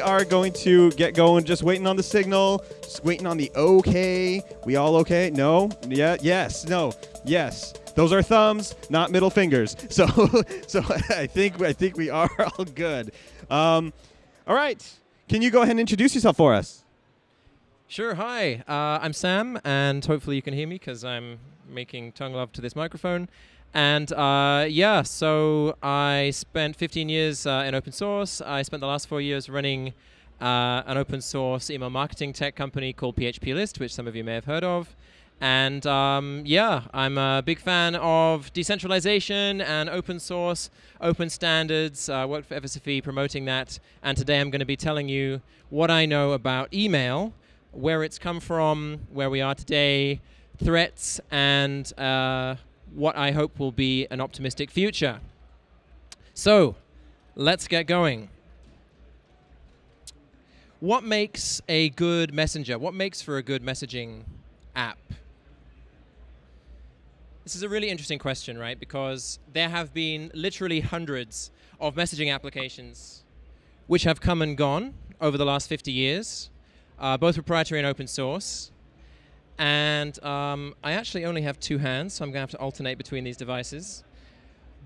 we are going to get going. Just waiting on the signal. Just waiting on the okay. We all okay? No? Yeah. Yes. No. Yes. Those are thumbs, not middle fingers. So, so I think I think we are all good. Um, all right. Can you go ahead and introduce yourself for us? Sure. Hi, uh, I'm Sam, and hopefully you can hear me because I'm making tongue love to this microphone. And uh, yeah, so I spent 15 years uh, in open source. I spent the last four years running uh, an open source email marketing tech company called PHP List, which some of you may have heard of. And um, yeah, I'm a big fan of decentralization and open source, open standards. Uh, worked for FSFE promoting that. And today I'm going to be telling you what I know about email, where it's come from, where we are today, threats, and uh, what I hope will be an optimistic future. So, let's get going. What makes a good messenger? What makes for a good messaging app? This is a really interesting question, right? Because there have been literally hundreds of messaging applications which have come and gone over the last 50 years, uh, both proprietary and open source. And um, I actually only have two hands, so I'm going to have to alternate between these devices.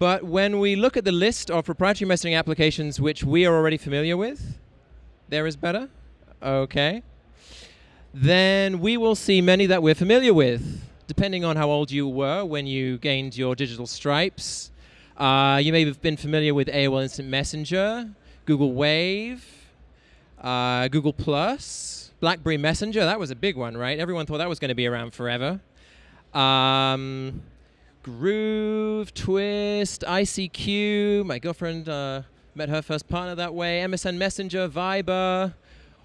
But when we look at the list of proprietary messaging applications which we are already familiar with, there is better. Okay. Then we will see many that we're familiar with, depending on how old you were when you gained your digital stripes. Uh, you may have been familiar with AOL Instant Messenger, Google Wave, uh, Google Plus, BlackBerry Messenger, that was a big one, right? Everyone thought that was going to be around forever. Um, Groove, Twist, ICQ. My girlfriend uh, met her first partner that way. MSN Messenger, Viber,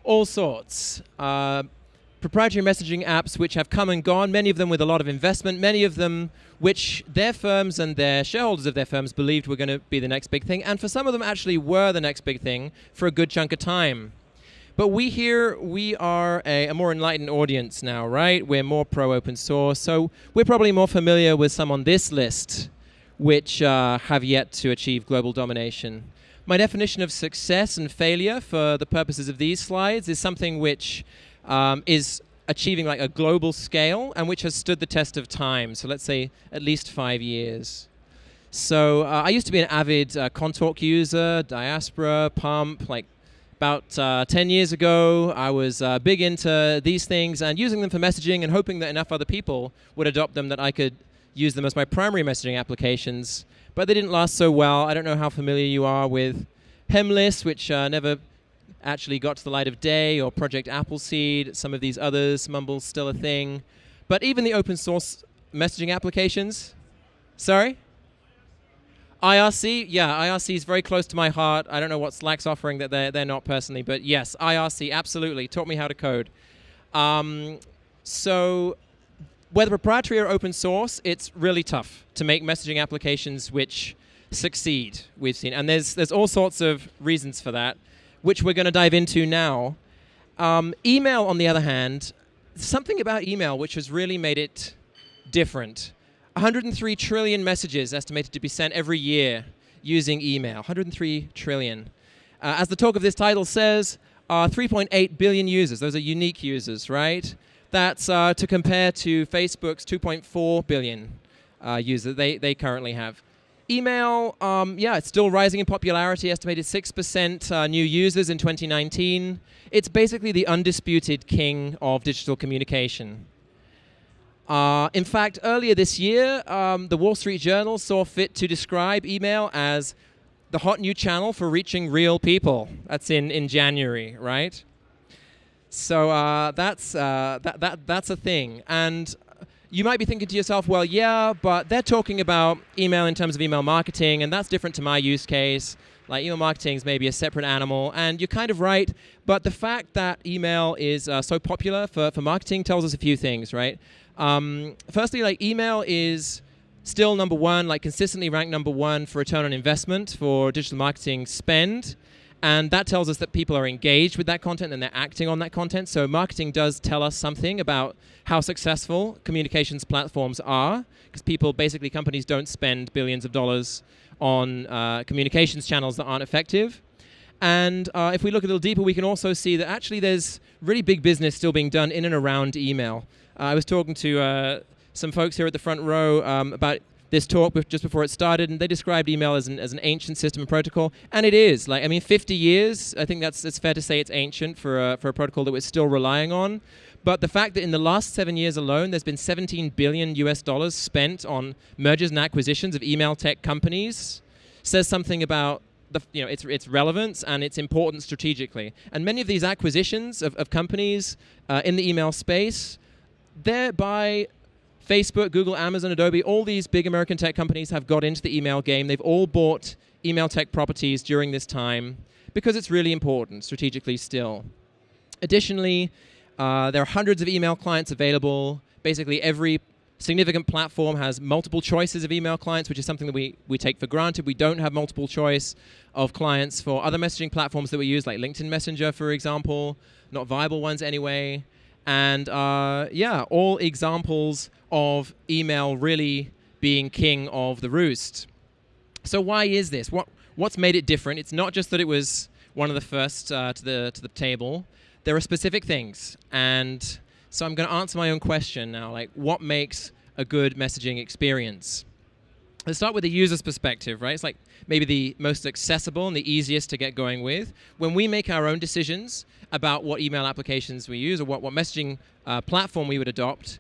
all sorts. Uh, proprietary messaging apps which have come and gone, many of them with a lot of investment, many of them which their firms and their shareholders of their firms believed were going to be the next big thing, and for some of them actually were the next big thing for a good chunk of time. But we here, we are a, a, more enlightened audience now, right? We're more pro open source. So we're probably more familiar with some on this list which uh, have yet to achieve global domination. My definition of success and failure for the purposes of these slides is something which um, is achieving like a global scale and which has stood the test of time. So let's say at least five years. So uh, I used to be an avid uh, user, Diaspora, Pump, like about uh, 10 years ago, I was uh, big into these things and using them for messaging and hoping that enough other people would adopt them that I could use them as my primary messaging applications. But they didn't last so well. I don't know how familiar you are with Hemlist, which uh, never actually got to the light of day, or Project Appleseed, some of these others, Mumble's still a thing. But even the open source messaging applications, sorry? IRC, yeah, IRC is very close to my heart. I don't know what Slack's offering that they're, they're not personally, but yes, IRC, absolutely. Taught me how to code. Um, so whether proprietary or open source, it's really tough to make messaging applications which succeed, we've seen. And there's, there's all sorts of reasons for that, which we're going to dive into now. Um, email, on the other hand, something about email which has really made it different. 103 trillion messages estimated to be sent every year using email. 103 trillion. Uh, as the talk of this title says, uh, 3.8 billion users. Those are unique users, right? That's uh, to compare to Facebook's 2.4 billion uh, users they, they currently have. Email, um, yeah, it's still rising in popularity, estimated 6% uh, new users in 2019. It's basically the undisputed king of digital communication. Uh, in fact, earlier this year, um, the Wall Street Journal saw fit to describe email as the hot new channel for reaching real people. That's in, in January, right? So uh, that's, uh, that, that, that's a thing. And you might be thinking to yourself, well, yeah, but they're talking about email in terms of email marketing, and that's different to my use case. Like email marketing is maybe a separate animal, and you're kind of right. But the fact that email is uh, so popular for, for marketing tells us a few things, right? Um, firstly, like email is still number one, like consistently ranked number one for return on investment for digital marketing spend. And that tells us that people are engaged with that content and they're acting on that content. So marketing does tell us something about how successful communications platforms are, because people, basically companies don't spend billions of dollars on uh, communications channels that aren't effective. And uh, if we look a little deeper, we can also see that actually there's really big business still being done in and around email. I was talking to uh, some folks here at the front row um, about this talk just before it started, and they described email as an, as an ancient system and protocol, and it is. Like, I mean, 50 years. I think that's it's fair to say it's ancient for a, for a protocol that we're still relying on. But the fact that in the last seven years alone, there's been 17 billion US dollars spent on mergers and acquisitions of email tech companies says something about the, you know, its, its relevance and its importance strategically. And many of these acquisitions of, of companies uh, in the email space, they're Facebook, Google, Amazon, Adobe, all these big American tech companies have got into the email game. They've all bought email tech properties during this time because it's really important strategically still. Additionally, uh, there are hundreds of email clients available. Basically, every significant platform has multiple choices of email clients, which is something that we, we take for granted. We don't have multiple choice of clients for other messaging platforms that we use, like LinkedIn Messenger, for example, not viable ones anyway. And uh, yeah, all examples of email really being king of the roost. So why is this? What what's made it different? It's not just that it was one of the first uh, to the to the table. There are specific things, and so I'm going to answer my own question now. Like, what makes a good messaging experience? Let's start with the user's perspective, right? It's like maybe the most accessible and the easiest to get going with. When we make our own decisions about what email applications we use or what, what messaging uh, platform we would adopt,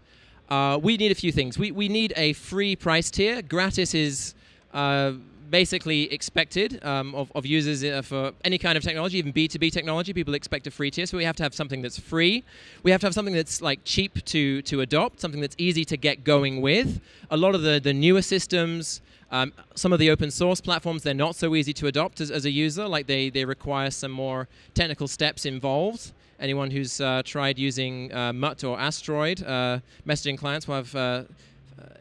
uh, we need a few things. We, we need a free price tier. Gratis is uh, basically expected um, of, of, users uh, for any kind of technology, even B2B technology. People expect a free tier, so we have to have something that's free. We have to have something that's like cheap to, to adopt, something that's easy to get going with. A lot of the, the newer systems, um, some of the open source platforms, they're not so easy to adopt as, as a user. Like they, they require some more technical steps involved. Anyone who's uh, tried using uh, Mutt or Asteroid uh, messaging clients will have uh,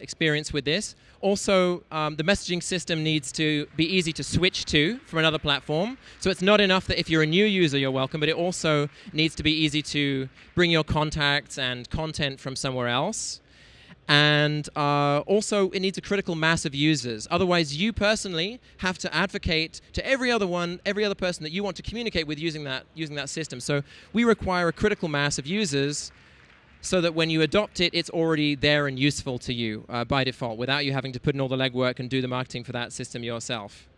experience with this. Also, um, the messaging system needs to be easy to switch to from another platform. So it's not enough that if you're a new user, you're welcome, but it also needs to be easy to bring your contacts and content from somewhere else. And uh, also, it needs a critical mass of users. Otherwise, you personally have to advocate to every other one, every other person that you want to communicate with using that, using that system. So we require a critical mass of users so that when you adopt it, it's already there and useful to you uh, by default without you having to put in all the legwork and do the marketing for that system yourself.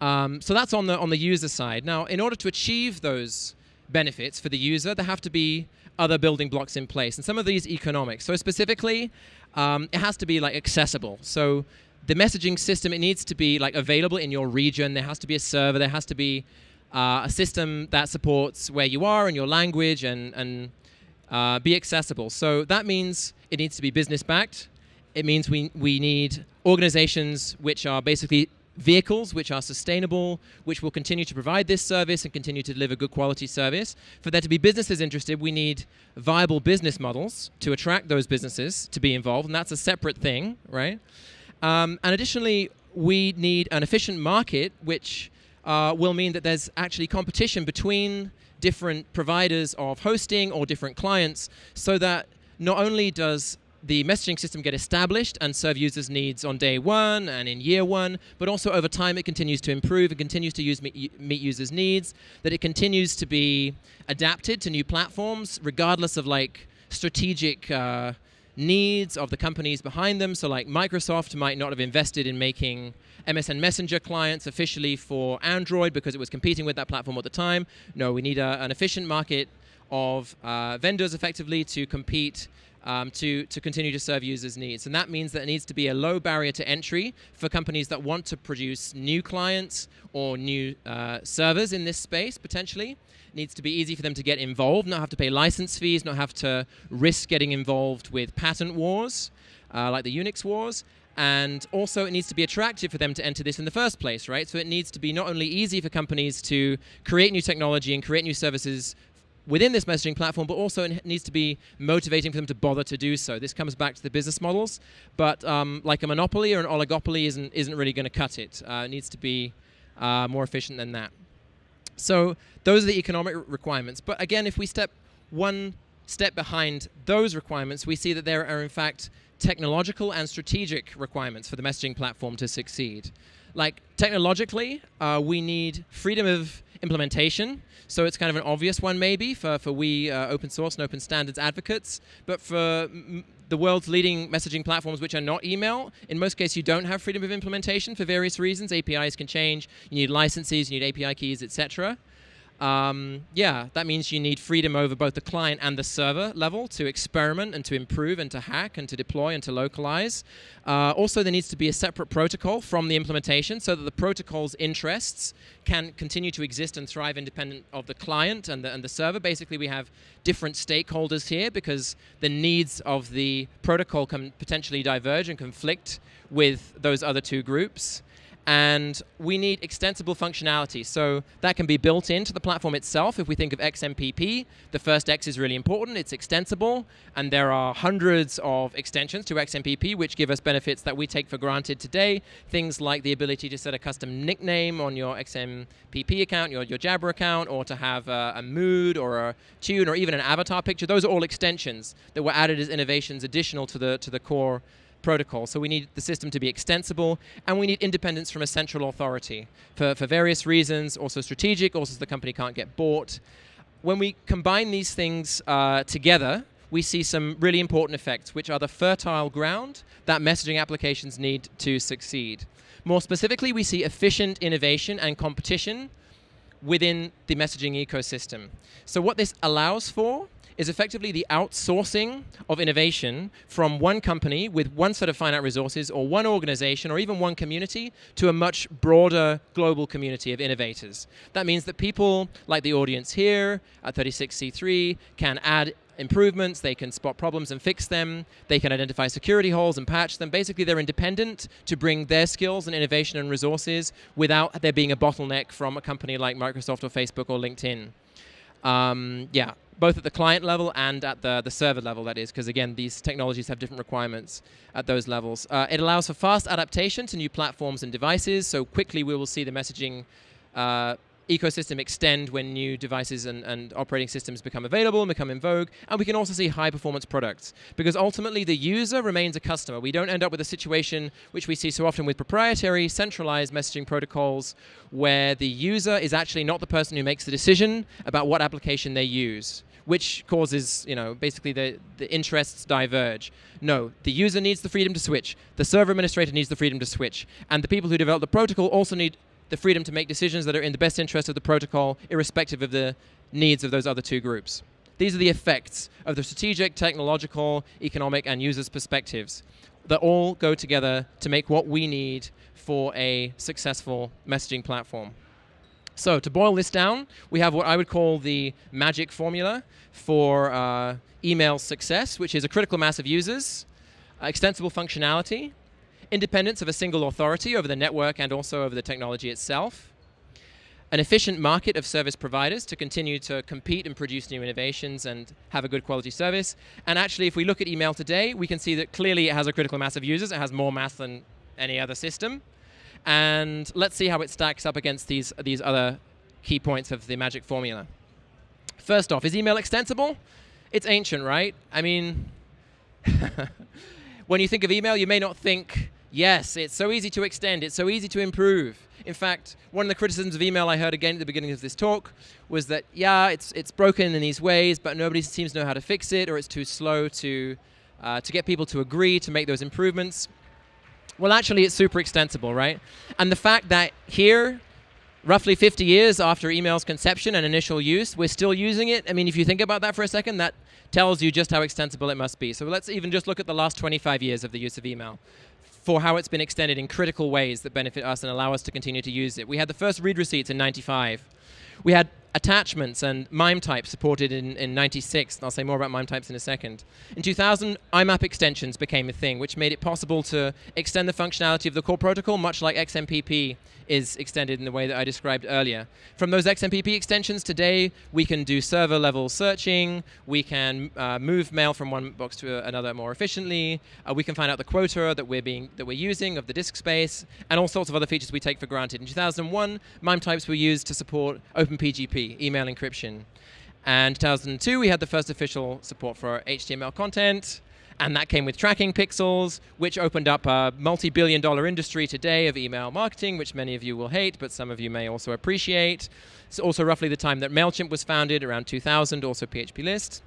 Um, so that's on the, on the user side. Now, in order to achieve those benefits for the user, there have to be other building blocks in place. And some of these economics. So specifically, um, it has to be like accessible. So the messaging system, it needs to be like available in your region. There has to be a server. There has to be uh, a system that supports where you are and your language and, and uh, be accessible. So that means it needs to be business backed. It means we, we need organizations which are basically vehicles which are sustainable, which will continue to provide this service and continue to deliver good quality service. For there to be businesses interested, we need viable business models to attract those businesses to be involved, and that's a separate thing, right? Um, and additionally, we need an efficient market, which uh, will mean that there's actually competition between different providers of hosting or different clients so that not only does the messaging system get established and serve users' needs on day one and in year one, but also over time it continues to improve and continues to use, meet, meet users' needs, that it continues to be adapted to new platforms regardless of like strategic uh, needs of the companies behind them. So like Microsoft might not have invested in making MSN Messenger clients officially for Android because it was competing with that platform at the time. No, we need a, an efficient market of uh, vendors effectively to compete um, to, to continue to serve users' needs. And that means that it needs to be a low barrier to entry for companies that want to produce new clients or new uh, servers in this space, potentially. It needs to be easy for them to get involved, not have to pay license fees, not have to risk getting involved with patent wars, uh, like the Unix wars. And also, it needs to be attractive for them to enter this in the first place, right? So it needs to be not only easy for companies to create new technology and create new services within this messaging platform, but also it needs to be motivating for them to bother to do so. This comes back to the business models, but um, like a monopoly or an oligopoly isn't, isn't really going to cut it. Uh, it needs to be uh, more efficient than that. So those are the economic requirements. But again, if we step one step behind those requirements, we see that there are in fact technological and strategic requirements for the messaging platform to succeed. like technologically, uh, we need freedom of implementation. So it's kind of an obvious one maybe for, for we uh, open source and open standards advocates. But for the world's leading messaging platforms which are not email, in most cases you don't have freedom of implementation for various reasons. APIs can change, you need licenses, you need API keys, etc um, yeah, that means you need freedom over both the client and the server level to experiment and to improve and to hack and to deploy and to localize. Uh, also, there needs to be a separate protocol from the implementation so that the protocol's interests can continue to exist and thrive independent of the client and the, and the server. Basically, we have different stakeholders here because the needs of the protocol can potentially diverge and conflict with those other two groups and we need extensible functionality. So that can be built into the platform itself. If we think of XMPP, the first X is really important. It's extensible, and there are hundreds of extensions to XMPP which give us benefits that we take for granted today. Things like the ability to set a custom nickname on your XMPP account, your, your Jabber account, or to have a, a mood or a tune or even an avatar picture. Those are all extensions that were added as innovations additional to the, to the core protocol. So we need the system to be extensible, and we need independence from a central authority for, for various reasons, also strategic, also so the company can't get bought. When we combine these things uh, together, we see some really important effects, which are the fertile ground that messaging applications need to succeed. More specifically, we see efficient innovation and competition within the messaging ecosystem. So what this allows for is effectively the outsourcing of innovation from one company with one set of finite resources or one organization or even one community to a much broader global community of innovators. That means that people like the audience here at 36C3 can add improvements, they can spot problems and fix them, they can identify security holes and patch them. Basically, they're independent to bring their skills and innovation and resources without there being a bottleneck from a company like Microsoft or Facebook or LinkedIn. Um, yeah, both at the client level and at the, the server level, that is, because again, these technologies have different requirements at those levels. Uh, it allows for fast adaptation to new platforms and devices, so quickly we will see the messaging uh, ecosystem extend when new devices and, and operating systems become available and become in vogue. And we can also see high performance products because ultimately the user remains a customer. We don't end up with a situation which we see so often with proprietary centralized messaging protocols where the user is actually not the person who makes the decision about what application they use which causes, you know, basically the, the interests diverge. No, the user needs the freedom to switch. The server administrator needs the freedom to switch. And the people who develop the protocol also need the freedom to make decisions that are in the best interest of the protocol, irrespective of the needs of those other two groups. These are the effects of the strategic, technological, economic, and users' perspectives that all go together to make what we need for a successful messaging platform. So to boil this down, we have what I would call the magic formula for uh, email success, which is a critical mass of users, uh, extensible functionality, independence of a single authority over the network and also over the technology itself, an efficient market of service providers to continue to compete and produce new innovations and have a good quality service. And actually, if we look at email today, we can see that clearly it has a critical mass of users. It has more mass than any other system. And let's see how it stacks up against these, these other key points of the magic formula. First off, is email extensible? It's ancient, right? I mean, when you think of email, you may not think, yes, it's so easy to extend, it's so easy to improve. In fact, one of the criticisms of email I heard again at the beginning of this talk was that, yeah, it's, it's broken in these ways, but nobody seems to know how to fix it, or it's too slow to, uh, to get people to agree to make those improvements. Well, actually, it's super extensible, right? And the fact that here, roughly 50 years after email's conception and initial use, we're still using it. I mean, if you think about that for a second, that tells you just how extensible it must be. So let's even just look at the last 25 years of the use of email for how it's been extended in critical ways that benefit us and allow us to continue to use it. We had the first read receipts in 95. We had attachments and MIME types supported in, in 96. I'll say more about MIME types in a second. In 2000, IMAP extensions became a thing, which made it possible to extend the functionality of the core protocol, much like XMPP is extended in the way that I described earlier. From those XMPP extensions today, we can do server level searching, we can uh, move mail from one box to another more efficiently, uh, we can find out the quota that we're being that we're using of the disk space, and all sorts of other features we take for granted. In 2001, MIME types were used to support OpenPGP, email encryption. And 2002, we had the first official support for HTML content. And that came with tracking pixels, which opened up a multi billion dollar industry today of email marketing, which many of you will hate, but some of you may also appreciate. It's also roughly the time that MailChimp was founded, around 2000, also PHP List.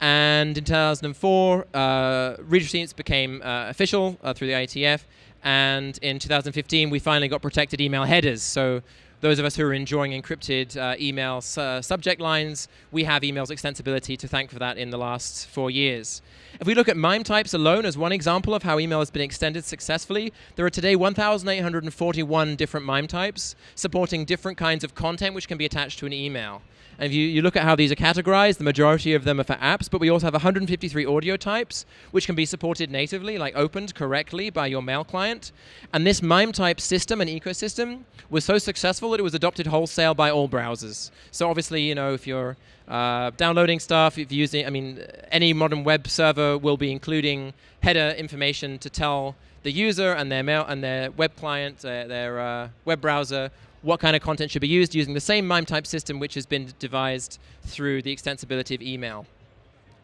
And in 2004, uh, receipts became uh, official uh, through the IETF. And in 2015, we finally got protected email headers. So those of us who are enjoying encrypted uh, email su subject lines, we have emails extensibility to thank for that in the last four years. If we look at MIME types alone as one example of how email has been extended successfully, there are today 1,841 different MIME types supporting different kinds of content which can be attached to an email. And if you, you look at how these are categorized, the majority of them are for apps, but we also have 153 audio types, which can be supported natively, like opened correctly by your mail client. And this MIME type system and ecosystem was so successful that it was adopted wholesale by all browsers. So obviously, you know, if you're uh, downloading stuff, if you're using, I mean, any modern web server will be including header information to tell the user and their mail and their web client, uh, their uh, web browser what kind of content should be used using the same MIME type system which has been devised through the extensibility of email.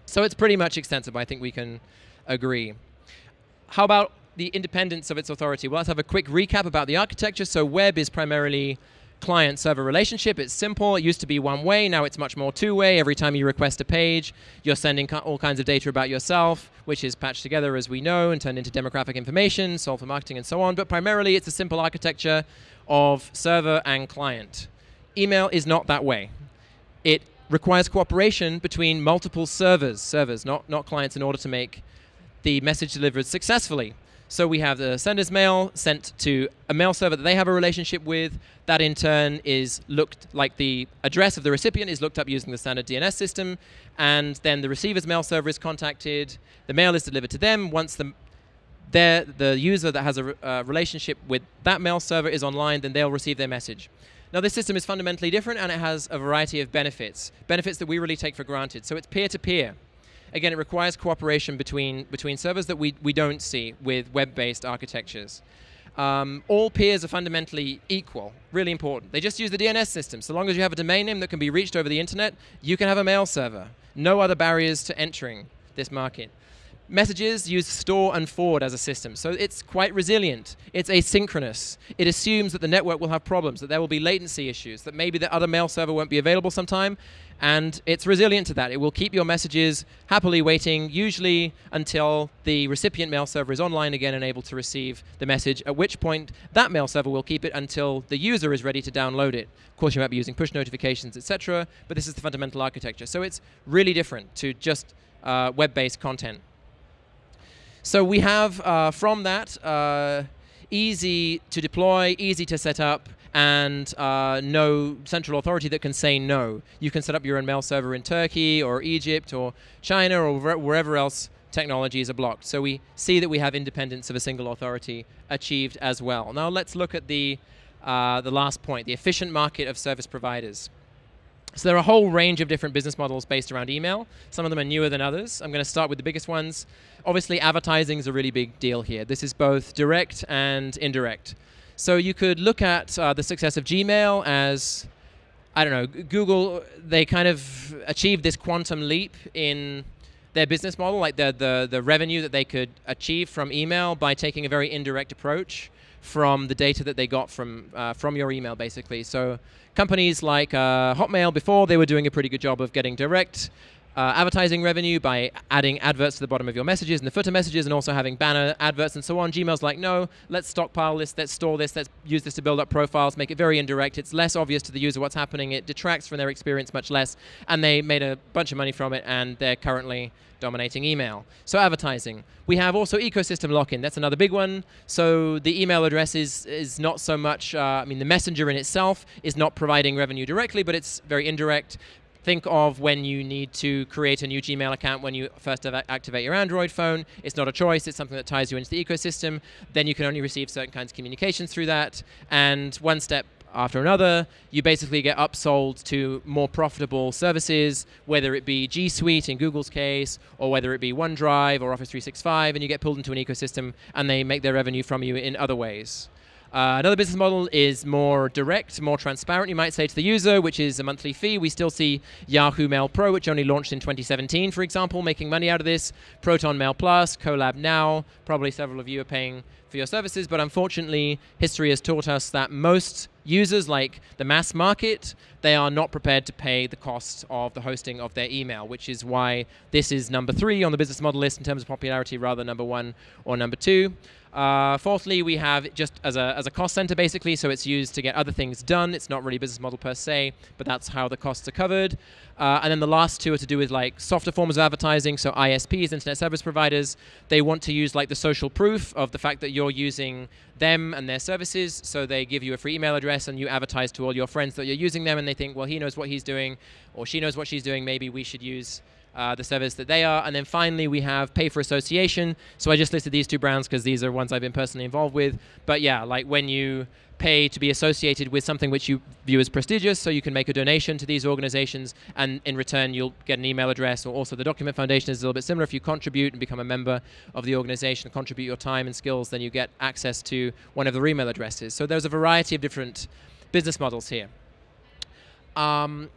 So it's pretty much extensible, I think we can agree. How about the independence of its authority? Well, let's have a quick recap about the architecture. So web is primarily client-server relationship. It's simple. It used to be one way. Now it's much more two-way. Every time you request a page, you're sending all kinds of data about yourself, which is patched together, as we know, and turned into demographic information, sold for marketing, and so on. But primarily, it's a simple architecture of server and client. Email is not that way. It requires cooperation between multiple servers, servers, not, not clients, in order to make the message delivered successfully. So we have the sender's mail sent to a mail server that they have a relationship with. That in turn is looked like the address of the recipient is looked up using the standard DNS system. And then the receiver's mail server is contacted. The mail is delivered to them. Once the the user that has a re uh, relationship with that mail server is online, then they'll receive their message. Now this system is fundamentally different and it has a variety of benefits, benefits that we really take for granted. So it's peer-to-peer. -peer. Again, it requires cooperation between, between servers that we, we don't see with web-based architectures. Um, all peers are fundamentally equal, really important. They just use the DNS system. So long as you have a domain name that can be reached over the internet, you can have a mail server. No other barriers to entering this market. Messages use store and forward as a system, so it's quite resilient. It's asynchronous. It assumes that the network will have problems, that there will be latency issues, that maybe the other mail server won't be available sometime, and it's resilient to that. It will keep your messages happily waiting, usually until the recipient mail server is online again and able to receive the message, at which point that mail server will keep it until the user is ready to download it. Of course, you might be using push notifications, etc., but this is the fundamental architecture. So it's really different to just uh, web-based content. So we have uh, from that uh, easy to deploy, easy to set up, and uh, no central authority that can say no. You can set up your own mail server in Turkey or Egypt or China or wherever else technologies are blocked. So we see that we have independence of a single authority achieved as well. Now let's look at the, uh, the last point, the efficient market of service providers. So there are a whole range of different business models based around email. Some of them are newer than others. I'm going to start with the biggest ones. Obviously, advertising is a really big deal here. This is both direct and indirect. So you could look at uh, the success of Gmail as, I don't know, Google, they kind of achieved this quantum leap in their business model, like the, the, the revenue that they could achieve from email by taking a very indirect approach from the data that they got from, uh, from your email, basically. So companies like uh, Hotmail before, they were doing a pretty good job of getting direct uh, advertising revenue by adding adverts to the bottom of your messages and the footer messages and also having banner adverts and so on. Gmail's like, no, let's stockpile this, let's store this, let's use this to build up profiles, make it very indirect. It's less obvious to the user what's happening. It detracts from their experience much less. And they made a bunch of money from it and they're currently dominating email. So advertising. We have also ecosystem lock-in. That's another big one. So the email address is, is not so much, uh, I mean, the messenger in itself is not providing revenue directly, but it's very indirect think of when you need to create a new Gmail account when you first activate your Android phone. It's not a choice, it's something that ties you into the ecosystem. Then you can only receive certain kinds of communications through that. And one step after another, you basically get upsold to more profitable services, whether it be G Suite in Google's case, or whether it be OneDrive or Office 365, and you get pulled into an ecosystem and they make their revenue from you in other ways. Uh, another business model is more direct, more transparent, you might say, to the user, which is a monthly fee. We still see Yahoo Mail Pro, which only launched in 2017, for example, making money out of this. Proton Mail Plus, Kolab Now, probably several of you are paying for your services, but unfortunately, history has taught us that most users, like the mass market, they are not prepared to pay the cost of the hosting of their email, which is why this is number three on the business model list in terms of popularity rather than number one or number two. Uh, fourthly, we have just as a, as a cost center basically, so it's used to get other things done. It's not really business model per se, but that's how the costs are covered. Uh, and then the last two are to do with like softer forms of advertising. So ISPs, internet service providers, they want to use like the social proof of the fact that you're using them and their services. So they give you a free email address and you advertise to all your friends that you're using them, and they think, well, he knows what he's doing, or she knows what she's doing. Maybe we should use uh, the service that they are. And then finally, we have pay for association. So I just listed these two brands because these are ones I've been personally involved with. But yeah, like when you pay to be associated with something which you view as prestigious, so you can make a donation to these organizations, and in return, you'll get an email address. Or also, the Document Foundation is a little bit similar. If you contribute and become a member of the organization, contribute your time and skills, then you get access to one of their email addresses. So there's a variety of different business models here. Um,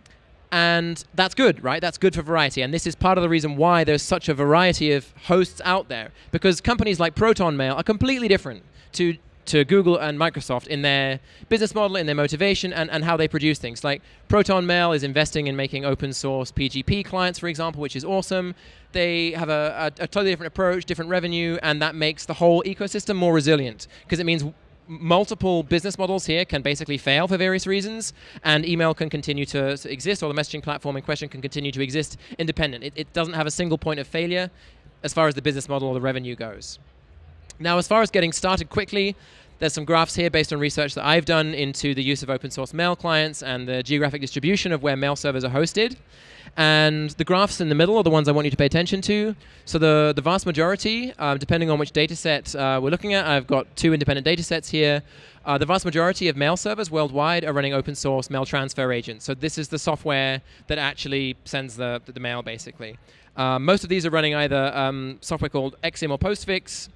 and that's good, right? That's good for variety. And this is part of the reason why there's such a variety of hosts out there. Because companies like Proton Mail are completely different to to Google and Microsoft in their business model, in their motivation, and, and how they produce things. Like Proton Mail is investing in making open source PGP clients, for example, which is awesome. They have a, a, a totally different approach, different revenue, and that makes the whole ecosystem more resilient because it means multiple business models here can basically fail for various reasons, and email can continue to exist, or the messaging platform in question can continue to exist independent. It, it, doesn't have a single point of failure as far as the business model or the revenue goes. Now, as far as getting started quickly, there's some graphs here based on research that I've done into the use of open source mail clients and the geographic distribution of where mail servers are hosted. And the graphs in the middle are the ones I want you to pay attention to. So the, the vast majority, uh, depending on which data set uh, we're looking at, I've got two independent data sets here. Uh, the vast majority of mail servers worldwide are running open source mail transfer agents. So this is the software that actually sends the, the mail, basically. Uh, most of these are running either um, software called Exim or Postfix,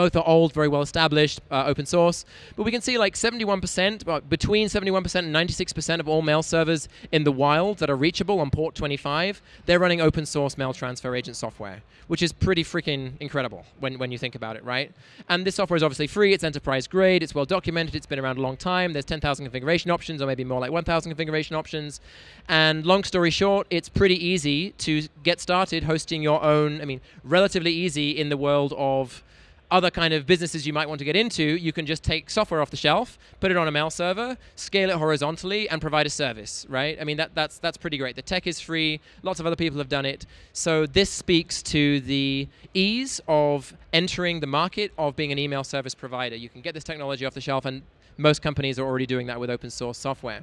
both are old, very well established, uh, open source. But we can see like 71%, between 71% and 96% of all mail servers in the wild that are reachable on port 25, they're running open source mail transfer agent software, which is pretty freaking incredible when, when you think about it, right? And this software is obviously free, it's enterprise grade, it's well documented, it's been around a long time, there's 10,000 configuration options, or maybe more like 1,000 configuration options. And long story short, it's pretty easy to get started hosting your own, I mean, relatively easy in the world of other kind of businesses you might want to get into, you can just take software off the shelf, put it on a mail server, scale it horizontally, and provide a service, right? I mean, that, that's, that's pretty great. The tech is free. Lots of other people have done it. So this speaks to the ease of entering the market of being an email service provider. You can get this technology off the shelf, and most companies are already doing that with open source software.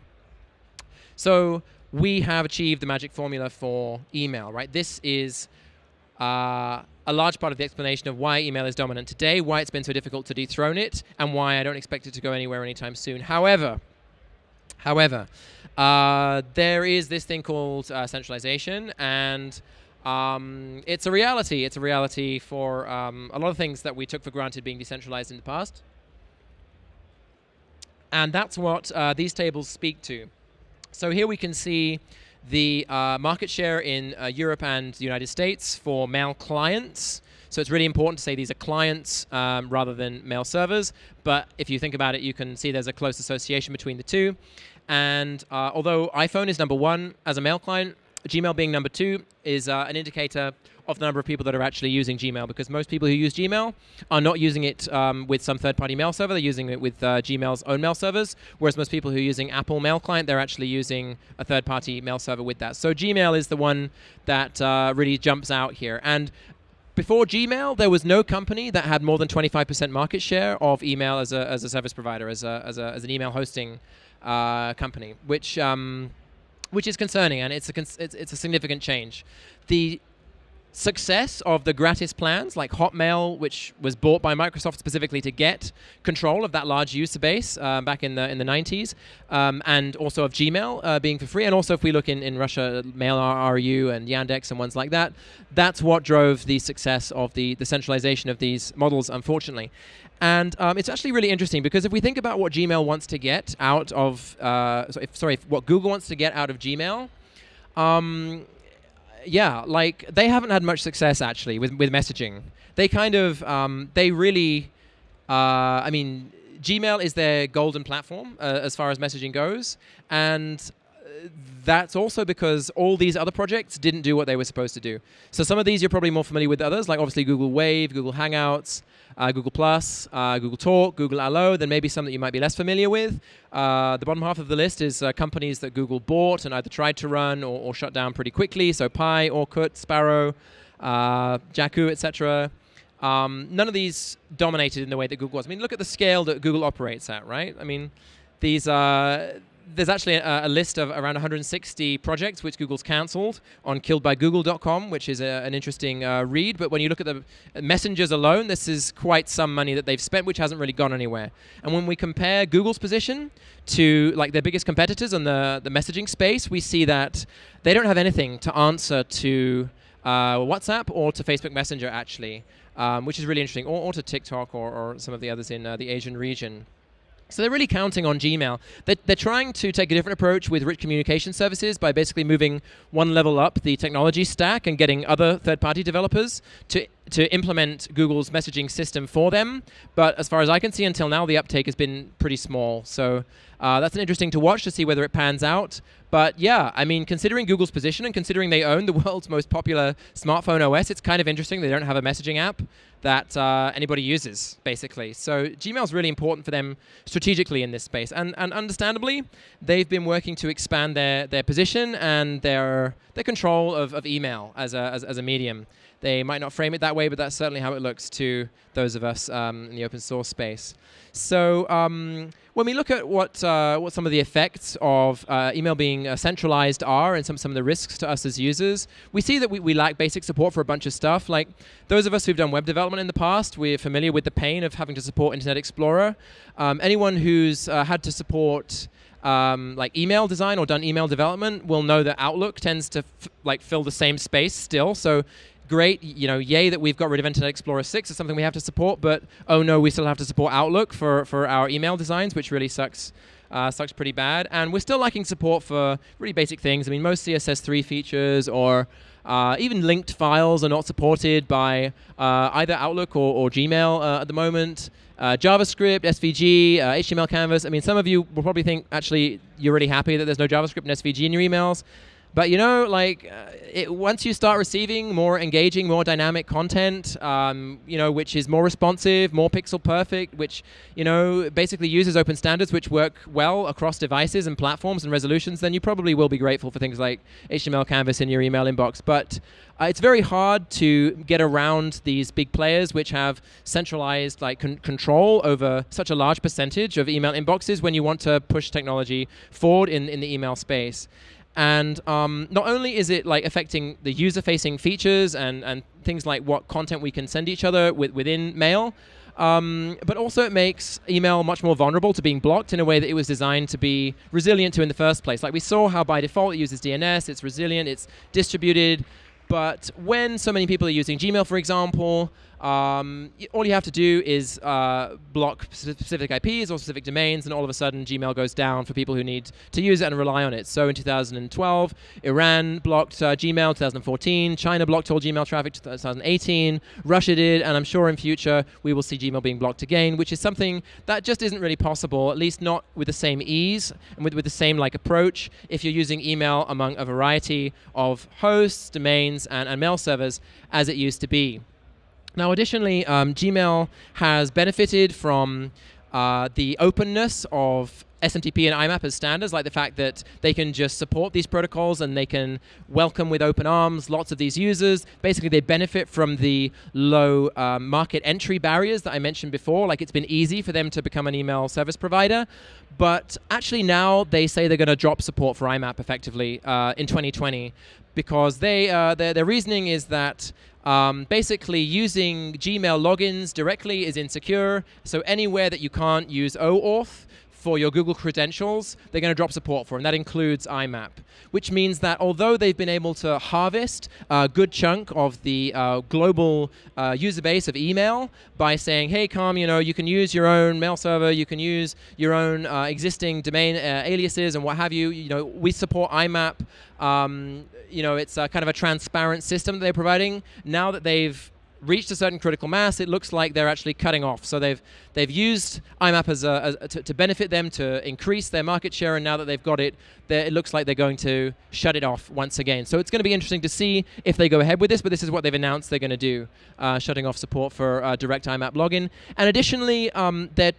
So we have achieved the magic formula for email, right? This is uh, a large part of the explanation of why email is dominant today, why it's been so difficult to dethrone it, and why I don't expect it to go anywhere anytime soon. However, however, uh, there is this thing called uh, centralization, and um, it's a reality. It's a reality for um, a lot of things that we took for granted being decentralized in the past. And that's what uh, these tables speak to. So here we can see the uh, market share in uh, Europe and the United States for mail clients. So it's really important to say these are clients um, rather than mail servers. But if you think about it, you can see there's a close association between the two. And uh, although iPhone is number one as a mail client, Gmail being number two is uh, an indicator of the number of people that are actually using Gmail because most people who use Gmail are not using it um, with some third-party mail server. They're using it with uh, Gmail's own mail servers, whereas most people who are using Apple Mail Client, they're actually using a third-party mail server with that. So Gmail is the one that uh, really jumps out here. And before Gmail, there was no company that had more than 25% market share of email as a, as a service provider, as, a, as, a, as an email hosting uh, company, which um, which is concerning, and it's a it's, it's a significant change. The success of the gratis plans like Hotmail, which was bought by Microsoft specifically to get control of that large user base uh, back in the in the 90s, um, and also of Gmail uh, being for free, and also if we look in, in Russia, Mail.ru and Yandex and ones like that, that's what drove the success of the, the centralization of these models, unfortunately. And um, it's actually really interesting because if we think about what Gmail wants to get out of, uh, if, sorry, if what Google wants to get out of Gmail, um, yeah, like they haven't had much success actually with, with messaging. They kind of, um, they really, uh, I mean, Gmail is their golden platform uh, as far as messaging goes, and uh, that's also because all these other projects didn't do what they were supposed to do. So some of these you're probably more familiar with others, like obviously Google Wave, Google Hangouts, uh, Google Plus, uh, Google Talk, Google Allo, then maybe some that you might be less familiar with. Uh, the bottom half of the list is uh, companies that Google bought and either tried to run or, or shut down pretty quickly. So Pie, Orkut, Sparrow, uh, Jaiku, etc. Um, none of these dominated in the way that Google was. I mean, look at the scale that Google operates at, right? I mean, these are there's actually a, a, list of around 160 projects which Google's cancelled on killedbygoogle.com, which is a, an interesting uh, read. But when you look at the messengers alone, this is quite some money that they've spent, which hasn't really gone anywhere. And when we compare Google's position to like their biggest competitors in the, the messaging space, we see that they don't have anything to answer to uh, WhatsApp or to Facebook Messenger, actually, um, which is really interesting, or, or to TikTok or, or, some of the others in uh, the Asian region. So they're really counting on Gmail. They're, they're, trying to take a different approach with rich communication services by basically moving one level up the technology stack and getting other third-party developers to to implement Google's messaging system for them. But as far as I can see until now, the uptake has been pretty small. So uh, that's an interesting to watch to see whether it pans out. But yeah, I mean, considering Google's position and considering they own the world's most popular smartphone OS, it's kind of interesting they don't have a messaging app that uh, anybody uses, basically. So Gmail is really important for them strategically in this space. And, and understandably, they've been working to expand their, their position and their, their control of, of email as a, as, as a medium. They might not frame it that way, but that's certainly how it looks to those of us um, in the open source space. So um, when we look at what uh, what some of the effects of uh, email being uh, centralized are and some, some of the risks to us as users, we see that we, we lack basic support for a bunch of stuff. Like those of us who've done web development in the past, we're familiar with the pain of having to support Internet Explorer. Um, anyone who's uh, had to support um, like email design or done email development will know that Outlook tends to like fill the same space still. So great, you know, yay that we've got rid of Internet Explorer 6. It's something we have to support, but oh no, we still have to support Outlook for, for our email designs, which really sucks. Uh, sucks pretty bad. And we're still lacking support for really basic things. I mean, most CSS3 features or uh, even linked files are not supported by uh, either Outlook or, or Gmail uh, at the moment. Uh, JavaScript, SVG, uh, HTML canvas. I mean, some of you will probably think, actually, you're really happy that there's no JavaScript and SVG in your emails. But you know, like uh, it, once you start receiving more engaging, more dynamic content, um, you know, which is more responsive, more pixel perfect, which you know basically uses open standards which work well across devices and platforms and resolutions, then you probably will be grateful for things like HTML Canvas in your email inbox. But uh, it's very hard to get around these big players which have centralized like con control over such a large percentage of email inboxes when you want to push technology forward in, in the email space. And um, not only is it like affecting the user-facing features and, and things like what content we can send each other with, within mail, um, but also it makes email much more vulnerable to being blocked in a way that it was designed to be resilient to in the first place. Like we saw how by default it uses DNS, it's resilient, it's distributed, but when so many people are using Gmail, for example, um, all you have to do is uh, block specific IPs or specific domains, and all of a sudden Gmail goes down for people who need to use it and rely on it. So in 2012, Iran blocked uh, Gmail. 2014, China blocked all Gmail traffic. 2018, Russia did, and I'm sure in future we will see Gmail being blocked again, which is something that just isn't really possible, at least not with the same ease and with, with the same like approach if you're using email among a variety of hosts, domains, and, and mail servers as it used to be. Now, additionally, um, Gmail has benefited from uh, the openness of SMTP and IMAP as standards, like the fact that they can just support these protocols and they can welcome with open arms lots of these users. Basically, they benefit from the low um, market entry barriers that I mentioned before. Like it's been easy for them to become an email service provider. But actually now they say they're going to drop support for IMAP effectively uh, in 2020 because they uh, their, their reasoning is that um, basically, using Gmail logins directly is insecure. So anywhere that you can't use OAuth for your Google credentials, they're going to drop support for, and that includes IMAP, which means that although they've been able to harvest a good chunk of the uh, global uh, user base of email by saying, hey, Calm, you know, you can use your own mail server, you can use your own uh, existing domain uh, aliases and what have you. You know, we support IMAP. Um, you know, it's kind of a transparent system that they're providing. Now that they've reached a certain critical mass, it looks like they're actually cutting off. So they've they've used IMAP as, a, as to, to, benefit them to increase their market share, and now that they've got it, it looks like they're going to shut it off once again. So it's going to be interesting to see if they go ahead with this. But this is what they've announced they're going to do, uh, shutting off support for uh, direct IMAP login. And additionally, um, they're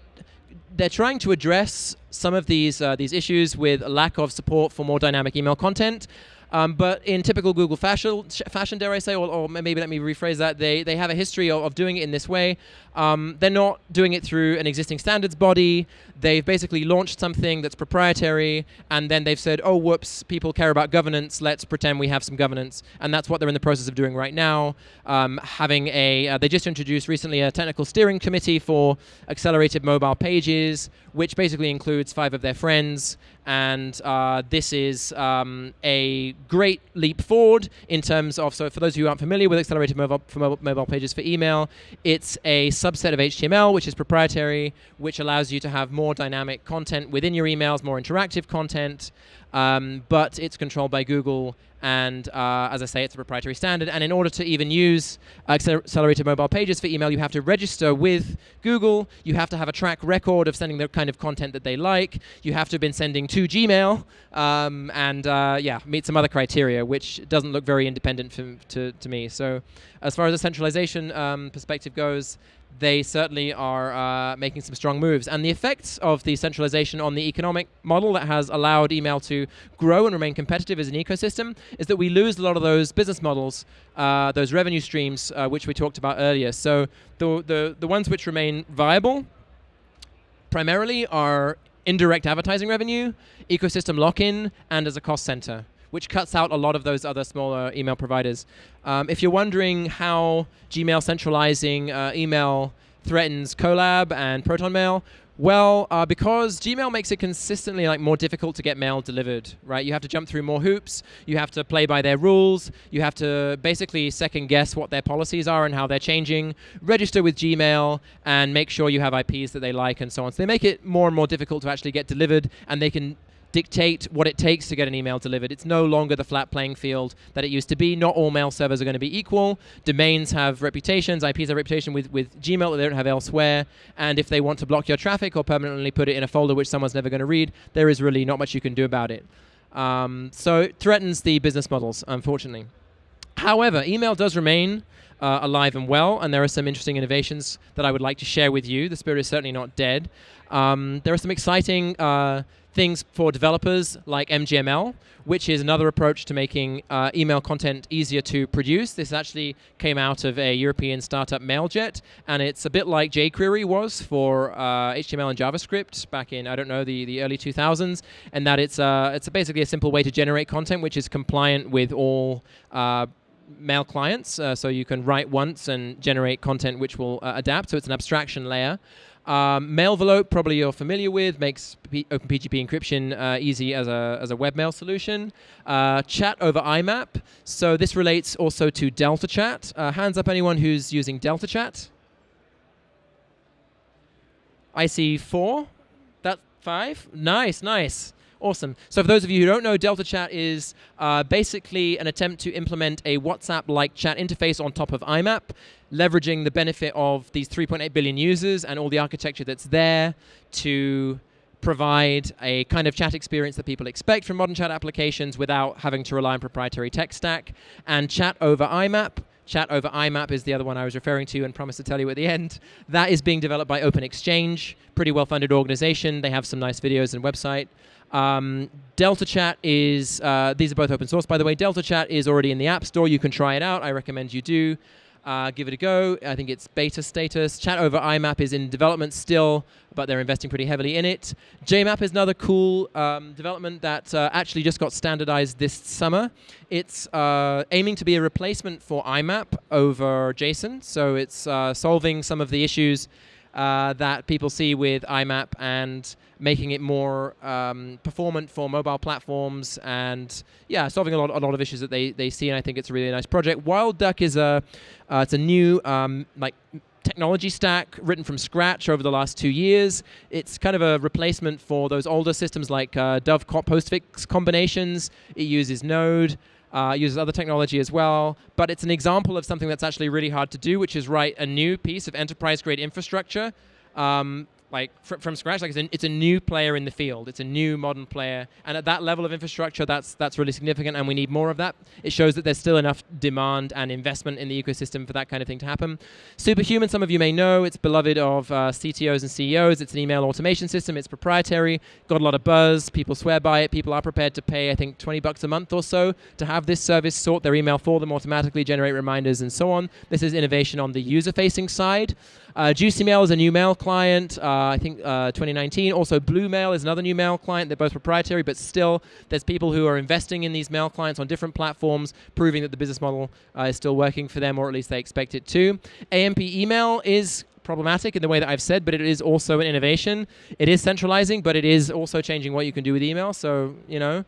they're trying to address some of these uh, these issues with lack of support for more dynamic email content. Um, but in typical Google fashion, fashion dare I say, or, or, maybe let me rephrase that, they, they have a history of, of doing it in this way. Um, they're not doing it through an existing standards body. They've basically launched something that's proprietary, and then they've said, oh, whoops, people care about governance. Let's pretend we have some governance. And that's what they're in the process of doing right now. Um, having a, uh, they just introduced recently a technical steering committee for accelerated mobile pages, which basically includes five of their friends. And uh, this is um, a great leap forward in terms of, so for those who aren't familiar with accelerated mobile, mobile, mobile pages for email, it's a subset of HTML, which is proprietary, which allows you to have more dynamic content within your emails, more interactive content, um, but it's controlled by Google. And uh, as I say, it's a proprietary standard. And in order to even use accelerated mobile pages for email, you have to register with Google. You have to have a track record of sending the kind of content that they like. You have to have been sending to Gmail, um, and uh, yeah, meet some other criteria, which doesn't look very independent to, to me. So, as far as the centralization um, perspective goes, they certainly are uh, making some strong moves. And the effects of the centralization on the economic model that has allowed email to grow and remain competitive as an ecosystem is that we lose a lot of those business models, uh, those revenue streams, uh, which we talked about earlier. So the, the, the ones which remain viable primarily are indirect advertising revenue, ecosystem lock-in, and as a cost center which cuts out a lot of those other smaller email providers. Um, if you're wondering how Gmail centralizing uh, email threatens Kolab and ProtonMail, well, uh, because Gmail makes it consistently like more difficult to get mail delivered, right? You have to jump through more hoops. You have to play by their rules. You have to basically second guess what their policies are and how they're changing. Register with Gmail and make sure you have IPs that they like and so on. So they make it more and more difficult to actually get delivered, and they can dictate what it takes to get an email delivered. It's no longer the flat playing field that it used to be. Not all mail servers are going to be equal. Domains have reputations, IPs have reputation with, with Gmail that they don't have elsewhere. And if they want to block your traffic or permanently put it in a folder which someone's never going to read, there is really not much you can do about it. Um, so it threatens the business models, unfortunately. However, email does remain uh, alive and well, and there are some interesting innovations that I would like to share with you. The spirit is certainly not dead. Um, there are some exciting uh, things for developers like MJML, which is another approach to making uh, email content easier to produce. This actually came out of a European startup, Mailjet, and it's a bit like jQuery was for uh, HTML and JavaScript back in, I don't know, the, the early 2000s, and that it's, uh, it's basically a simple way to generate content which is compliant with all uh, mail clients. Uh, so you can write once and generate content which will uh, adapt. So it's an abstraction layer. Um, Mailvelope, probably you're familiar with, makes P OpenPGP encryption uh, easy as a, as a webmail solution. Uh, chat over IMAP. So this relates also to Delta Chat. Uh, hands up anyone who's using Delta Chat. I see four. That five? Nice, nice. Awesome. So for those of you who don't know, Delta Chat is uh, basically an attempt to implement a WhatsApp-like chat interface on top of IMAP, leveraging the benefit of these 3.8 billion users and all the architecture that's there to provide a kind of chat experience that people expect from modern chat applications without having to rely on proprietary tech stack. And chat over IMAP Chat over IMAP is the other one I was referring to and promised to tell you at the end. That is being developed by Open-Xchange, pretty well-funded organization. They have some nice videos and website. Um, Delta Chat is, uh, these are both open source, by the way. Delta Chat is already in the App Store. You can try it out. I recommend you do. Uh, give it a go. I think it's beta status. Chat over IMAP is in development still, but they're investing pretty heavily in it. JMAP is another cool um, development that uh, actually just got standardized this summer. It's uh, aiming to be a replacement for IMAP over JSON, so it's uh, solving some of the issues uh, that people see with IMAP and making it more um, performant for mobile platforms and yeah, solving a lot, a lot of issues that they, they see. And I think it's a really nice project. Wild Duck is a uh, it's a new um, like technology stack written from scratch over the last two years. It's kind of a replacement for those older systems like uh, Dove postfix combinations. It uses Node. Uh, uses other technology as well, but it's an example of something that's actually really hard to do, which is write a new piece of enterprise-grade infrastructure um, like fr from scratch. Like it's a, it's a new player in the field. It's a new modern player, and at that level of infrastructure, that's that's really significant, and we need more of that. It shows that there's still enough demand and investment in the ecosystem for that kind of thing to happen. Superhuman, some of you may know, it's beloved of uh, CTOs and CEOs. It's an email automation system. It's proprietary. Got a lot of buzz. People swear by it. People are prepared to pay, I think, 20 bucks a month or so to have this service sort their email for them automatically, generate reminders, and so on. This is innovation on the user-facing side. Uh, JuicyMail is a new mail client, uh, I think uh, 2019. Also, Blue Mail is another new mail client. They're both proprietary, but still, there's people who are investing in these mail clients on different platforms, proving that the business model uh, is still working for them, or at least they expect it to. AMP email is problematic in the way that I've said, but it is also an innovation. It is centralizing, but it is also changing what you can do with email. So, you know,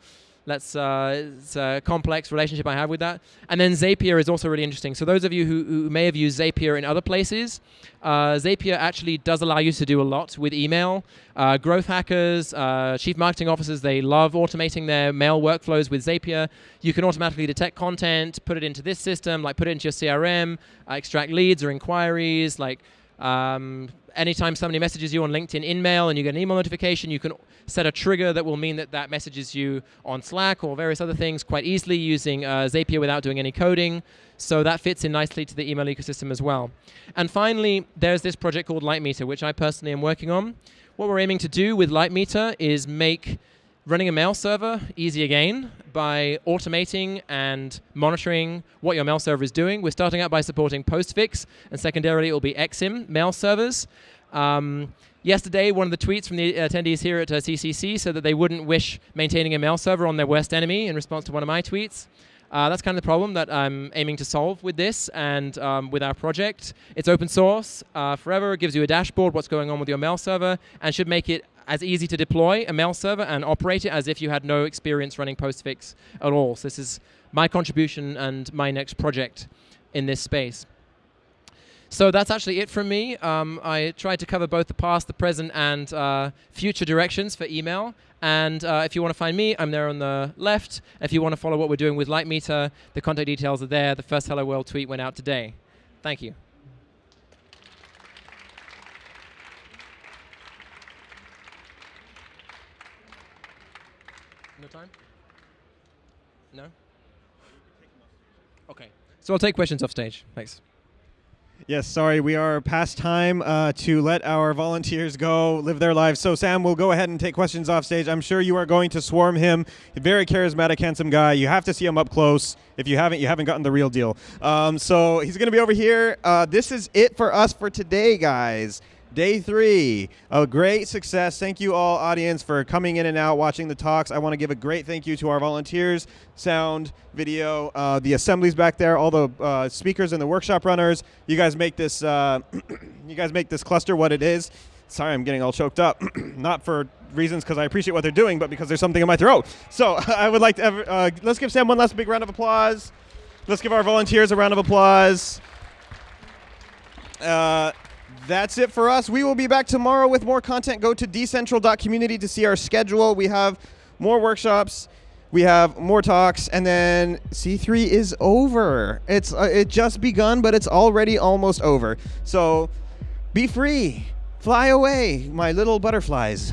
Let's, uh, it's a complex relationship I have with that. And then Zapier is also really interesting. So those of you who, who may have used Zapier in other places, uh, Zapier actually does allow you to do a lot with email. Uh, growth hackers, uh, chief marketing officers, they love automating their mail workflows with Zapier. You can automatically detect content, put it into this system, like put it into your CRM, uh, extract leads or inquiries, like um, anytime somebody messages you on LinkedIn InMail and you get an email notification, you can set a trigger that will mean that that messages you on Slack or various other things quite easily using uh, Zapier without doing any coding. So that fits in nicely to the email ecosystem as well. And finally, there's this project called Lightmeter, which I personally am working on. What we're aiming to do with Lightmeter is make running a mail server easy again by automating and monitoring what your mail server is doing. We're starting out by supporting Postfix, and secondarily it will be Exim mail servers. Um, yesterday, one of the tweets from the attendees here at uh, CCC said that they wouldn't wish maintaining a mail server on their worst enemy in response to one of my tweets. Uh, that's kind of the problem that I'm aiming to solve with this and um, with our project. It's open source uh, forever. It gives you a dashboard, what's going on with your mail server, and should make it as easy to deploy a mail server and operate it as if you had no experience running Postfix at all. So this is my contribution and my next project in this space. So that's actually it from me. Um, I tried to cover both the past, the present, and uh, future directions for email. And uh, if you want to find me, I'm there on the left. If you want to follow what we're doing with Lightmeter, the contact details are there. The first Hello World tweet went out today. Thank you. No time? No? Okay. So I'll take questions off stage. Thanks. Yes, sorry, we are past time uh, to let our volunteers go live their lives. So, Sam, we'll go ahead and take questions off stage. I'm sure you are going to swarm him. Very charismatic, handsome guy. You have to see him up close. If you haven't, you haven't gotten the real deal. Um, so, he's going to be over here. Uh, this is it for us for today, guys. Day three, a great success. Thank you all, audience, for coming in and out, watching the talks. I want to give a great thank you to our volunteers, sound, video, uh, the assemblies back there, all the uh, speakers and the workshop runners. You guys make this, uh, you guys make this cluster what it is. Sorry, I'm getting all choked up. Not for reasons because I appreciate what they're doing, but because there's something in my throat. So I would like to, ever, uh, let's give Sam one last big round of applause. Let's give our volunteers a round of applause. That's it for us. We will be back tomorrow with more content. Go to decentral.community to see our schedule. We have more workshops. We have more talks, and then C3 is over. It's uh, it just begun, but it's already almost over. So be free, fly away, my little butterflies.